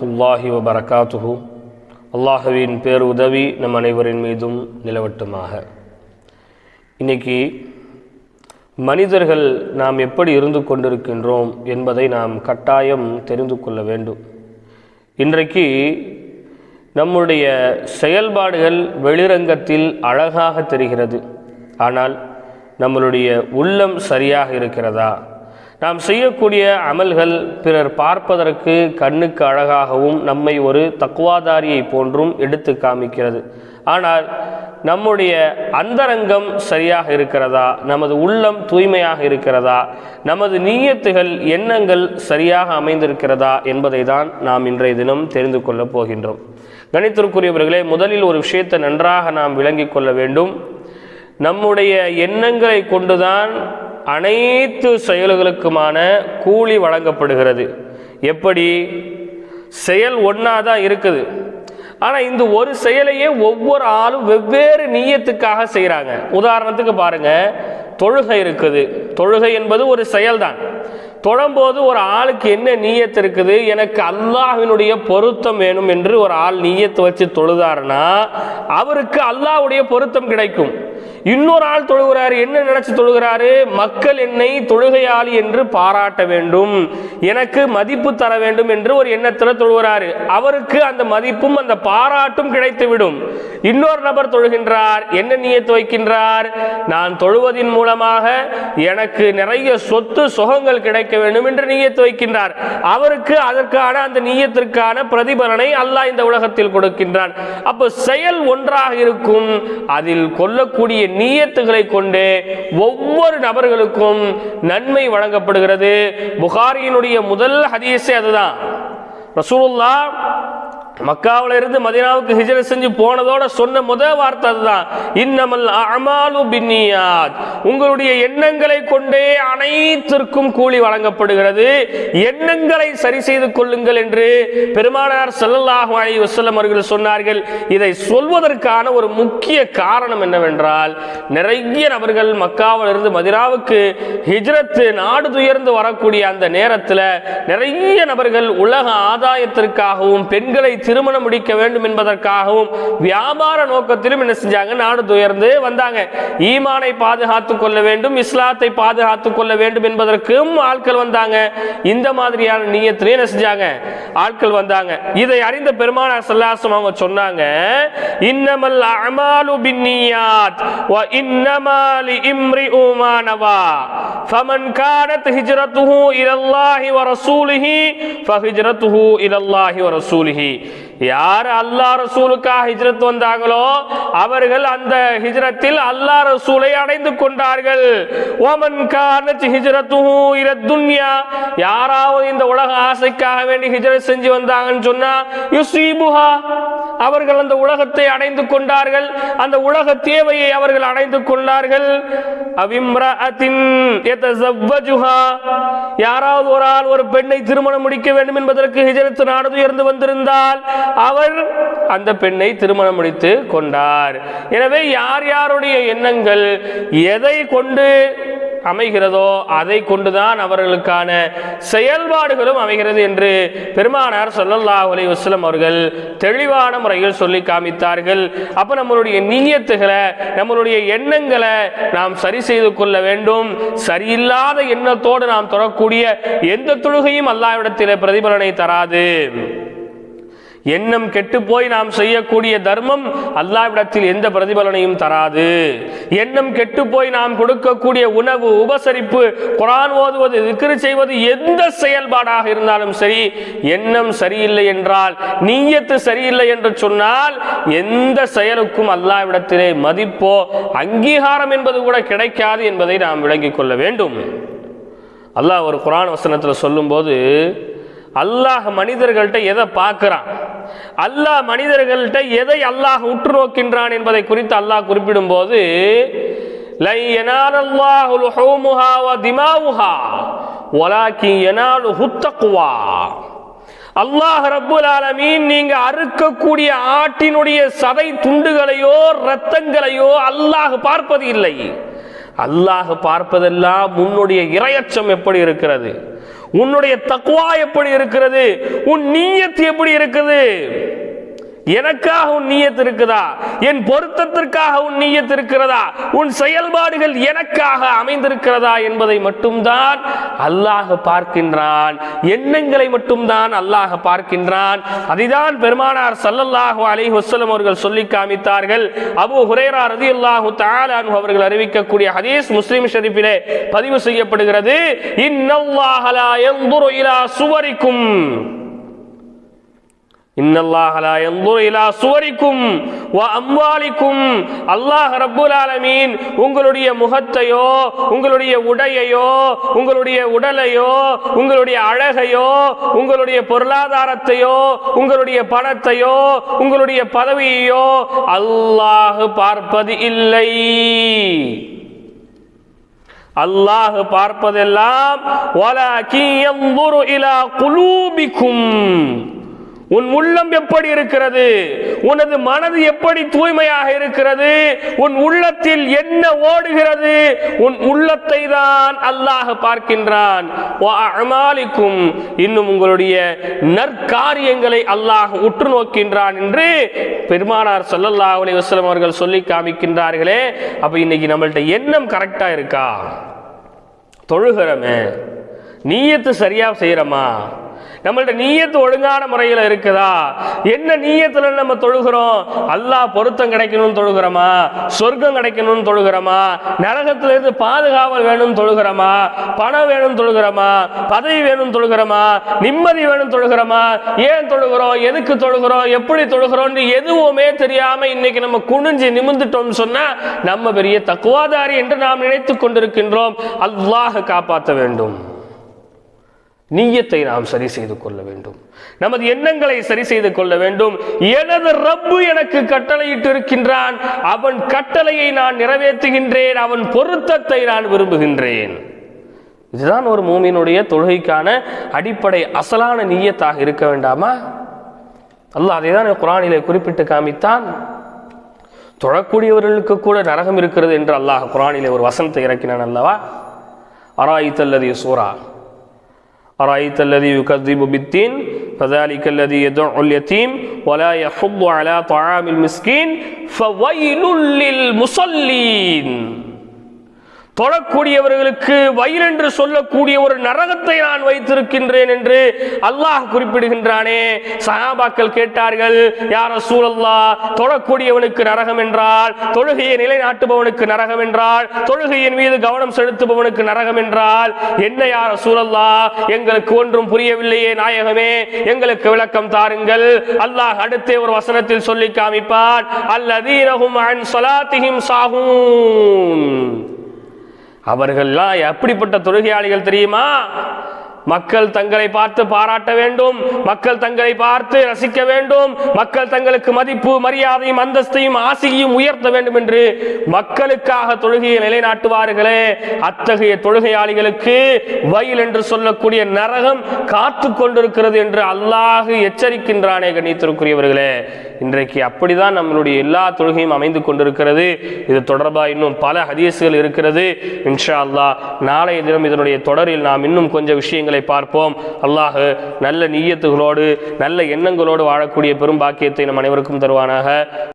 வரமத்துல்லாஹி வபரகாத்துஹு. அல்லாஹுவின் பேருதவி நம் அனைவரின் மீதும் நிலவட்டுமாக. இன்னைக்கு மனிதர்கள் நாம் எப்படி இருந்து கொண்டிருக்கின்றோம் என்பதை நாம் கட்டாயம் தெரிந்து கொள்ள வேண்டும். இன்றைக்கு நம்முடைய செயல்பாடுகள் வெளிரங்கத்தில் அழகாக தெரிகிறது. ஆனால் நம்மளுடைய உள்ளம் சரியாக இருக்கிறதா? நாம் செய்யக்கூடிய அமல்கள் பிறர் பார்ப்பதற்கு கண்ணுக்கு அழகாகவும் நம்மை ஒரு தக்குவாதாரியை போன்றும் எடுத்து காமிக்கிறது. ஆனால் நம்முடைய அந்தரங்கம் சரியாக இருக்கிறதா? நமது உள்ளம் தூய்மையாக இருக்கிறதா? நமது நீயத்துகள் எண்ணங்கள் சரியாக அமைந்திருக்கிறதா? என்பதை தான் நாம் இன்றைய தினம் தெரிந்து கொள்ளப் போகின்றோம். கணித்திற்குரியவர்களே முதலில் ஒரு விஷயத்தை நன்றாக நாம் விளங்கிக் கொள்ள வேண்டும். நம்முடைய எண்ணங்களை கொண்டுதான் அனைத்து செயல்களுக்குமான கூலி வழங்கப்படுகிறது. எப்படி? செயல் ஒன்றா தான் இருக்குது. ஆனால் இந்த ஒரு செயலையே ஒவ்வொரு ஆளும் வெவ்வேறு நீயத்துக்காக செய்கிறாங்க உதாரணத்துக்கு பாருங்கள் தொழுகை இருக்குது. தொழுகை என்பது ஒரு செயல்தான். தொழும்போது ஒரு ஆளுக்கு என்ன நீயத்து இருக்குது? எனக்கு அல்லாஹினுடைய பொருத்தம் வேணும் என்று ஒரு ஆள் நீயத்தை வச்சு தொழுதாருன்னா அவருக்கு அல்லாஹ்வுடைய பொருத்தம் கிடைக்கும். இன்னொரு ஆள் தொழுகிறாரு என்ன நினைச்சு தொழுகிறாரு? மக்கள் என்னை தொழுகையாளி என்று பாராட்ட வேண்டும் எனக்கு மதிப்பு தர வேண்டும் என்று ஒரு எண்ணத்தில் தொழுகிறாரு. அவருக்கு அந்த மதிப்பும் அந்த பாராட்டும் கிடைத்துவிடும். இன்னொரு நபர் தொழுகின்றார் என்ன நீயத்து வைக்கின்றார்? நான் தொழுவதின் மூலமாக எனக்கு நிறைய சொத்து சுகங்கள் கிடைக்க வேண்டும் என்று நீயத்து வைக்கின்றார். அவருக்கு அதற்கான அந்த நீயத்திற்கான பிரதிபலனை அல்லாஹ் இந்த உலகத்தில் கொடுக்கின்றான். அப்போ செயல் ஒன்றாக இருக்கும் அதில் கொல்லக்கூடிய கொள்ளக்கூடிய நீயத்துகளை கொண்டு ஒவ்வொரு நபர்களுக்கும் நன்மை வழங்கப்படுகிறது. புகாரியினுடைய முதல் ஹதீஸே அதுதான். ரசூலுல்லா மக்காவில இருந்து மதினாவுக்கு ஹிஜ்ரத் செஞ்சு போனதோட சொன்ன முதல் வார்த்தை அதுதான். இன்னமல் அமாலு பின்னியாத். உங்களுடைய எண்ணங்களை கொண்டே அனைத்திற்கும் கூலி வழங்கப்படுகிறது. எண்ணங்களை சரி செய்து கொள்ளுங்கள் என்று பெருமானார் செல்லல்லாஹு அலி வசல்லம் அவர்கள் சொன்னார்கள். இதை சொல்வதற்கான ஒரு முக்கிய காரணம் என்னவென்றால் நிறைய நபர்கள் மக்காவில் இருந்து மதினாவுக்கு ஹிஜ்ரத் நாடு துயர்ந்து வரக்கூடிய அந்த நேரத்தில் நிறைய நபர்கள் உலக ஆதாயத்திற்காகவும் பெண்களை திருமணம் முடிக்க வேண்டும் என்பதற்காகவும் வியாபார நோக்கத்திலும் என்ன செஞ்சாங்க? நாடு துயர்ந்து வந்தாங்க. ஈமானை பாதுகாத்துக் கொள்ள வேண்டும் இஸ்லாத்தை பாதுகாத்துக் கொள்ள வேண்டும் என்பதற்கும் ஆட்கள் வந்தாங்க. இந்த மாதிரியான நீயத்திலே என்ன செஞ்சாங்க? ஆட்கள் வந்தாங்க. இதை அறிந்த பெருமானார் சல்லாசம் அவங்க சொன்னாங்க இன்னமல் அமாலு பின்னியாத் வ இம்ரி உமானவா فمن كانت هجرته ஹிஜ்ரத்துஹு الله ورسوله فهجرته ஃபஹிஜ்ரத்துஹு الله ورسوله. யார் அல்லாஹ் ரசூலுக்காக ஹிஜ்ரத் வந்தாங்களோ அவர்கள் அந்த ஹிஜ்ரத்தில் அல்லா ரசூலை அடைந்து கொண்டார்கள். ஓமன் கானத் ஹிஜ்ரத்துஹு இல துன்யா. யாராவது இந்த உலக ஆசைக்காக வேண்டி ஹிஜ்ரத் செஞ்சு வந்தாங்கன்னு சொன்னா யுசீபுஹா. அவர்கள் அந்த உலகத்தை அடைந்து கொண்டார்கள். அந்த உலக தேவையை அவர்கள் அடைந்து கொண்டார்கள். அவிம்ரஅத்தின் யதஸவ்வஜுஹா. யாராவது ஒரு ஆள் ஒரு பெண்ணை திருமணம் முடிக்க வேண்டும் என்பதற்கு ஹிஜ்ரத் நாடு உயர்ந்து வந்திருந்தால் அவர் அந்த பெண்ணை திருமணம் முடித்து கொண்டார். எனவே யார் யாருடைய எண்ணங்கள் எதை கொண்டு அமைகிறதோ அதை கொண்டுதான் அவர்களுக்கான செயல்பாடுகளும் அமைகிறது என்று பெருமானார் சொல்லல்லா அலி வஸ்லம் அவர்கள் தெளிவான முறையில் சொல்லி காமித்தார்கள். அப்போ நம்மளுடைய நீயத்துகளை நம்மளுடைய எண்ணங்களை நாம் சரி செய்து கொள்ள வேண்டும். சரியில்லாத எண்ணத்தோடு நாம் தொடரக்கூடிய எந்த தொழுகையும் அல்லாவிடத்தில் பிரதிபலனை தராது. எண்ணம் கெட்டு போய் நாம் செய்யக்கூடிய தர்மம் அல்லாவிடத்தில் எந்த பிரதிபலனையும் தராது. எண்ணம் கெட்டு போய் நாம் கொடுக்கக்கூடிய உணவு உபசரிப்பு குரான் ஓதுவது திக்ரு செய்வது எந்த செயல்பாடாக இருந்தாலும் சரி எண்ணம் சரியில்லை என்றால் நீயத்து சரியில்லை என்று சொன்னால் எந்த செயலுக்கும் அல்லாவிடத்திலே மதிப்போ அங்கீகாரம் என்பது கூட கிடைக்காது என்பதை நாம் விளங்கிக் கொள்ள வேண்டும். அல்லாஹ் ஒரு குரான் வசனத்தில் சொல்லும்போது அல்லாஹ் மனிதர்கள்ட்ட எதை பார்க்கிறான்? அல்லாஹ் மனிதர்கள்ட்ட எதை அல்லாஹ் உற்று நோக்கின்றான் என்பதை குறித்து அல்லாஹ் குறிப்பிடும் போது அல்லாஹ் ரப்புல் ஆலமீன் நீங்க அறுக்கக்கூடிய ஆட்டினுடைய சதை துண்டுகளையோ ரத்தங்களையோ அல்லாஹ் பார்ப்பது இல்லை. அல்லாஹ் பார்ப்பதெல்லாம் உன்னுடைய இரையச்சம் எப்படி இருக்கிறது? உன்னுடைய தக்குவா எப்படி இருக்கிறது? உன் நீயத்து எப்படி இருக்குது? எனக்காக உன் நீயத் இருக்குதா? என் பொருத்தத்திற்காக உன் நீயத் இருக்கிறதா? உன் செயல்பாடுகள் எனக்காக அமைந்திருக்கிறதா என்பதை மட்டும்தான் அல்லாஹ் பார்க்கின்றான். எண்ணங்களை மட்டும்தான் அல்லாஹ் பார்க்கின்றான். அதைதான் பெருமானார் சல்லல்லாஹு அலைஹி வஸல்லம் அவர்கள் சொல்லி காமித்தார்கள். அபு ஹுரைரா ரலியல்லாஹு தஆலா அன்ஹு அவர்கள் அறிவிக்கக்கூடிய ஹதீஸ் முஸ்லிம் ஷரீஃபிலே பதிவு செய்யப்படுகிறது. இன்னல்லாஹ லா யன்துரு இலா சுவரிக்கும். இன்னல்லாஹலா எந்தூர் இலா சுவரிக்கும் வ அம்வாலிக்கும் அல்லாஹ் ரப்புல் ஆலமீன் உங்களுடைய முகத்தையோ உங்களுடைய உடையையோ உங்களுடைய உடலையோ உங்களுடைய அழகையோ உங்களுடைய பொருளாதாரத்தையோ உங்களுடைய பணத்தையோ உங்களுடைய பதவியையோ அல்லாஹ் பார்ப்பது இல்லை அல்லாஹ் பார்ப்பதெல்லாம் உன் உள்ளம் எப்படி இருக்கிறது? உனது மனது எப்படி தூய்மையாக இருக்கிறது? உன் உள்ளத்தில் என்ன ஓடுகிறது? உன் உள்ளத்தை தான் அல்லாஹ் பார்க்கின்றான். இன்னும் உங்களுடைய நற்காரியங்களை அல்லாஹ் உற்று நோக்கின்றான் என்று பெருமானார் ஸல்லல்லாஹு அலி வஸ்லம் அவர்கள் சொல்லி காமிக்கின்றார்களே. அப்ப இன்னைக்கு நம்மள்ட்ட எண்ணம் கரெக்டா இருக்கா? தொழுகிறோமே. நீயத்து சரியா செய்யறமா? நம்மள்ட்ட நீயத்து ஒழுங்கான முறையில் இருக்குதா? என்ன நீயத்தில் நம்ம தொழுகிறோம்? அல்லாஹ் பொருத்தம் கிடைக்கணும்னு தொழுகிறோமா? சொர்க்கம் கிடைக்கணும்னு தொழுகிறோமா? நரகத்திலிருந்து பாதுகாவல் வேணும்னு தொழுகிறோமா? பணம் வேணும்னு தொழுகிறோமா? பதவி வேணும்னு தொழுகிறோமா? நிம்மதி வேணும் தொழுகிறோமா? ஏன் தொழுகிறோம்? எதுக்கு தொழுகிறோம்? எப்படி தொழுகிறோம்னு எதுவுமே தெரியாம இன்னைக்கு நம்ம குனிஞ்சு நிமிந்துட்டோம்னு சொன்னா நம்ம பெரிய தக்குவாதாரி என்று நாம் நினைத்து கொண்டிருக்கின்றோம். அல்லாஹ் காப்பாற்ற வேண்டும். நீயத்தை நாம் சரி செய்து கொள்ள வேண்டும். நமது எண்ணங்களை சரி செய்து கொள்ள வேண்டும். எனது ரப்பு எனக்கு கட்டளையிட்டு இருக்கின்றான் அவன் கட்டளையை நான் நிறைவேற்றுகின்றேன். அவன் பொருத்தத்தை நான் விரும்புகின்றேன். இதுதான் ஒரு மூமியினுடைய தொழுகைக்கான அடிப்படை அசலான நீயத்தாக இருக்க வேண்டாமா? அல்லாஹ் அதை தான் குரானிலே குறிப்பிட்டு காமித்தான். தொழக்கூடியவர்களுக்கு கூட நரகம் இருக்கிறது என்று அல்லாஹ் குரானிலே ஒரு வசனத்தை இறக்கினான் அல்லவா? அராயித்தல்லது சூரா أرأيت الذي يكذب بالدين؟ فذلك الذي يدع اليتيم ولا يحض على طعام المسكين فويل للمصلين. தொழக்கூடியவர்களுக்கு வயல் என்று சொல்லக்கூடிய ஒரு நரகத்தை நான் வைத்திருக்கின்றேன் என்று அல்லாஹ் குறிப்பிடுகின்றானே. சகாபாக்கள் கேட்டார்கள் யார் சூழல்லா தொழக்கூடியவனுக்கு நரகம் என்றால் தொழுகையை நிலைநாட்டுபவனுக்கு நரகம் என்றால் தொழுகையின் மீது கவனம் செலுத்துபவனுக்கு நரகம் என்றால் என்ன யார சூழல்லா எங்களுக்கு ஒன்றும் புரியவில்லையே நாயகமே எங்களுக்கு விளக்கம் தாருங்கள். அல்லாஹ் அடுத்தே ஒரு வசனத்தில் சொல்லி காமிப்பார் அல்லதீனகும் அன் ஸலாத்திஹிம் சாகும் அவர்கள்லாம் எப்படிப்பட்ட தொழுகையாளிகள் தெரியுமா? மக்கள் தங்களை பார்த்து பாராட்ட வேண்டும். மக்கள் தங்களை பார்த்து ரசிக்க வேண்டும். மக்கள் தங்களுக்கு மதிப்பு மரியாதையும் அந்தஸ்தையும் ஆசையும் உயர்த்த வேண்டும் என்று மக்களுக்காக தொழுகையை நிலைநாட்டுவார்களே. அத்தகைய தொழுகையாளிகளுக்கு வயல் என்று சொல்லக்கூடிய நரகம் காத்து கொண்டிருக்கிறது என்று அல்லாஹ் எச்சரிக்கின்றானே கண்ணியத்திற்குரியவர்களே. இன்றைக்கு அப்படிதான் நம்மளுடைய எல்லா தொழுகையும் அமைந்து கொண்டிருக்கிறது. இது தொடர்பாக இன்னும் பல ஹதீசுகள் இருக்கிறது. இன்ஷா அல்லா நாளைய தினம் இதனுடைய தொடரில் நாம் இன்னும் கொஞ்சம் விஷயங்களை பார்ப்போம். அல்லாஹு நல்ல நீயத்துகளோடு நல்ல எண்ணங்களோடு வாழக்கூடிய பெரும் பாக்கியத்தை நம் அனைவருக்கும் தருவானாக.